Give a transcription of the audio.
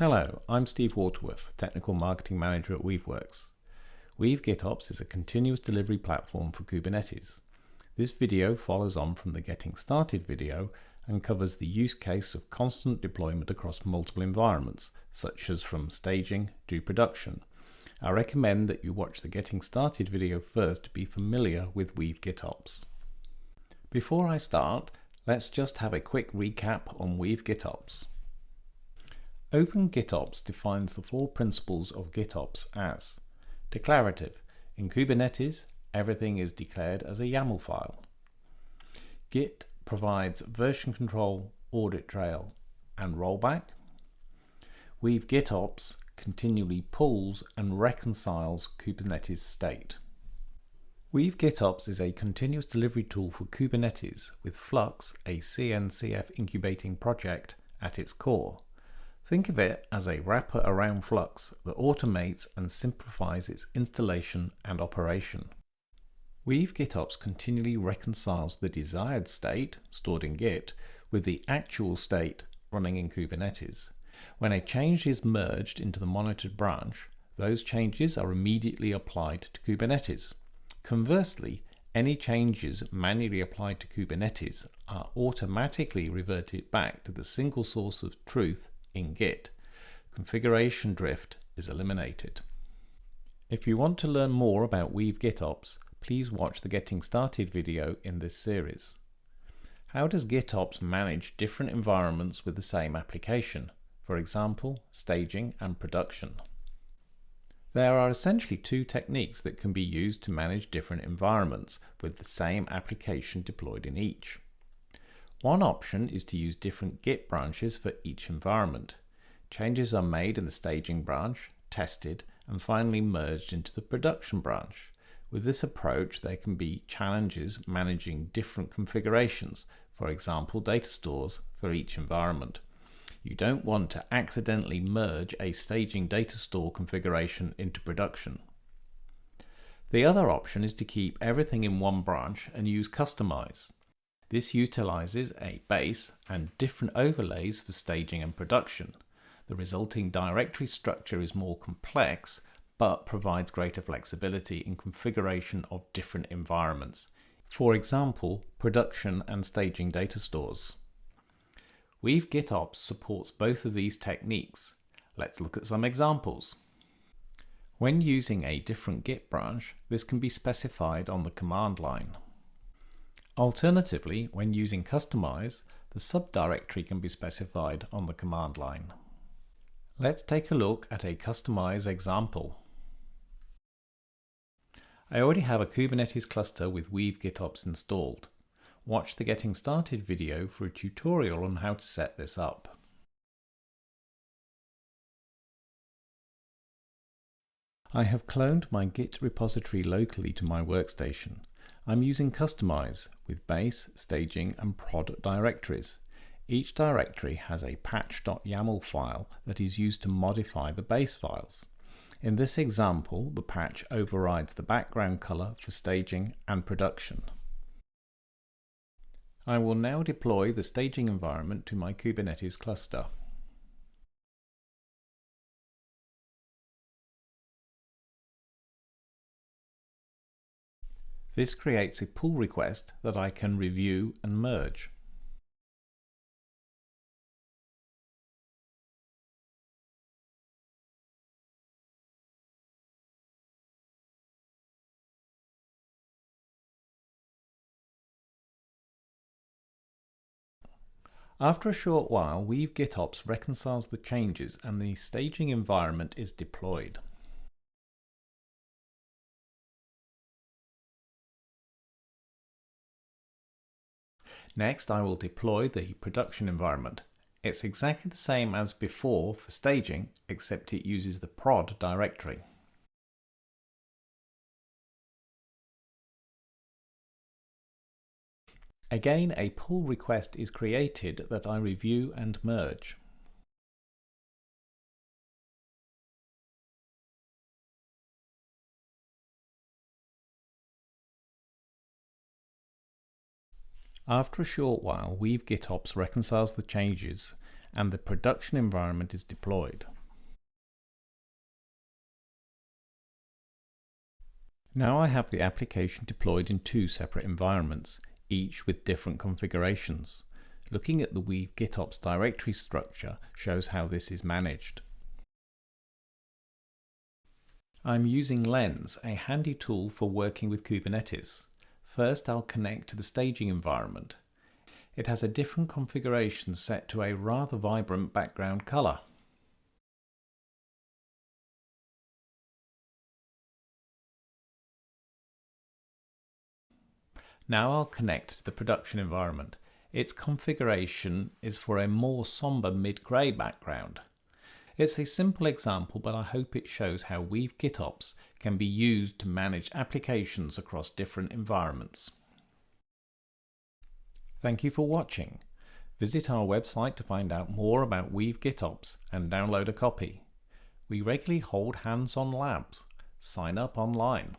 Hello, I'm Steve Waterworth, Technical Marketing Manager at Weaveworks. Weave GitOps is a continuous delivery platform for Kubernetes. This video follows on from the Getting Started video and covers the use case of constant deployment across multiple environments, such as from staging to production. I recommend that you watch the Getting Started video first to be familiar with Weave GitOps. Before I start, let's just have a quick recap on Weave GitOps. Open GitOps defines the four principles of GitOps as declarative. In Kubernetes, everything is declared as a YAML file. Git provides version control, audit trail, and rollback. Weave GitOps continually pulls and reconciles Kubernetes state. Weave GitOps is a continuous delivery tool for Kubernetes with Flux, a CNCF incubating project, at its core. Think of it as a wrapper around Flux that automates and simplifies its installation and operation. Weave GitOps continually reconciles the desired state, stored in Git, with the actual state running in Kubernetes. When a change is merged into the monitored branch, those changes are immediately applied to Kubernetes. Conversely, any changes manually applied to Kubernetes are automatically reverted back to the single source of truth in Git. Configuration drift is eliminated. If you want to learn more about Weave GitOps, please watch the Getting Started video in this series. How does GitOps manage different environments with the same application? For example, staging and production. There are essentially two techniques that can be used to manage different environments with the same application deployed in each. One option is to use different Git branches for each environment. Changes are made in the staging branch, tested, and finally merged into the production branch. With this approach, there can be challenges managing different configurations, for example, data stores for each environment. You don't want to accidentally merge a staging data store configuration into production. The other option is to keep everything in one branch and use Kustomize. This utilizes a base and different overlays for staging and production. The resulting directory structure is more complex, but provides greater flexibility in configuration of different environments. For example, production and staging data stores. Weave GitOps supports both of these techniques. Let's look at some examples. When using a different Git branch, this can be specified on the command line. Alternatively, when using Kustomize, the subdirectory can be specified on the command line. Let's take a look at a Kustomize example. I already have a Kubernetes cluster with Weave GitOps installed. Watch the Getting Started video for a tutorial on how to set this up. I have cloned my Git repository locally to my workstation. I'm using Kustomize with base, staging and prod directories. Each directory has a patch.yaml file that is used to modify the base files. In this example, the patch overrides the background color for staging and production. I will now deploy the staging environment to my Kubernetes cluster. This creates a pull request that I can review and merge. After a short while, Weave GitOps reconciles the changes and the staging environment is deployed. Next, I will deploy the production environment. It's exactly the same as before for staging, except it uses the prod directory. Again, a pull request is created that I review and merge. After a short while, Weave GitOps reconciles the changes and the production environment is deployed. Now I have the application deployed in two separate environments, each with different configurations. Looking at the Weave GitOps directory structure shows how this is managed. I'm using Lens, a handy tool for working with Kubernetes. First I'll connect to the staging environment. It has a different configuration set to a rather vibrant background color. Now I'll connect to the production environment. Its configuration is for a more somber mid-grey background. It's a simple example, but I hope it shows how Weave GitOps can be used to manage applications across different environments. Thank you for watching. Visit our website to find out more about Weave GitOps and download a copy. We regularly hold hands-on labs. Sign up online.